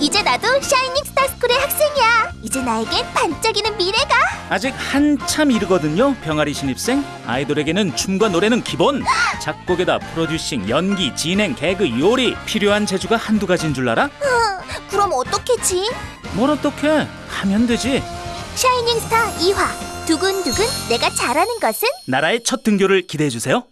이제 나도 샤이닝 스타스쿨의 학생이야. 이제 나에겐 반짝이는 미래가. 아직 한참 이르거든요 병아리 신입생 아이돌에게는 춤과 노래는 기본 작곡에다 producing 연기 진행 개그 요리 필요한 재주가 한두 가지인 줄 알아? 어, 그럼 어떡하지? 뭘 어떻게 하면 되지 샤이닝 스타 2화. 두근두근 내가 잘하는 것은? 나라의 첫 등교를 기대해 주세요